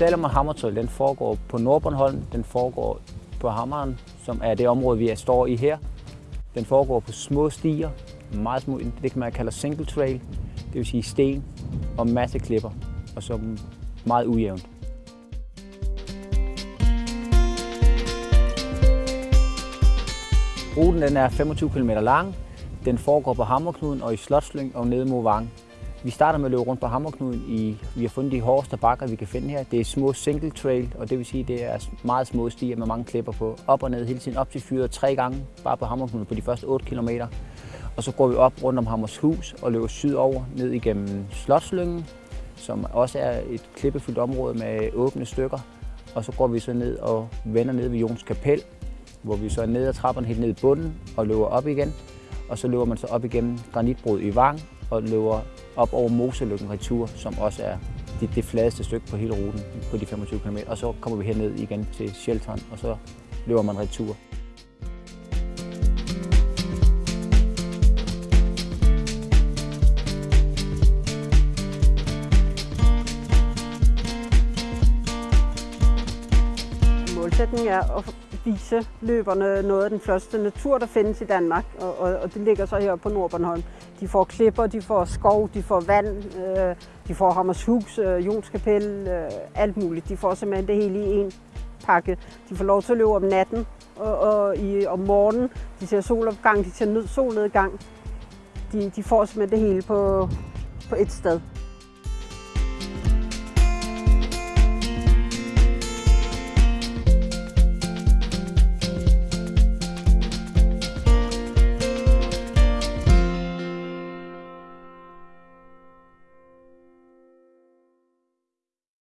Salomon Hammertøj, den foregår på Nordbornholm, den foregår på Hammeren, som er det område, vi står i her. Den foregår på små stier, meget små, det kan man kalde single trail, det vil sige sten og masse klipper, og så meget ujævnt. Ruten den er 25 km lang. Den foregår på Hammerknuden og i Slotslyng og nede mod Vang. Vi starter med at løbe rundt på Hammerknuden. I, vi har fundet de hårdeste bakker, vi kan finde her. Det er små single trail, og det vil sige, det er meget små stier med mange klipper på. Op og ned hele tiden, op til fyret tre gange, bare på Hammerknuden på de første 8 km. Og så går vi op rundt om Hammershus og løber sydover ned igennem Slotslyngen, som også er et klippefyldt område med åbne stykker. Og så går vi så ned og vender ned ved Jons Kapel, hvor vi så er ned ad trapperne helt ned i bunden og løber op igen. Og så løber man så op igennem granitbrud i Vang og løber op over Moselykken retur, som også er det, det fladeste stykke på hele ruten på de 25 km. Og så kommer vi herned igen til Shelton, og så løber man retur. Målsætningen er at vise løberne noget af den første natur, der findes i Danmark, og, og, og det ligger så her på Nordbornholm. De får klipper, de får skov, de får vand, øh, de får Hammershus, øh, Jonskapel, øh, alt muligt. De får simpelthen det hele i en pakke. De får lov til at løbe om natten og, og i, om morgenen. De ser solopgang, de ser solnedgang. De, de får simpelthen det hele på, på et sted.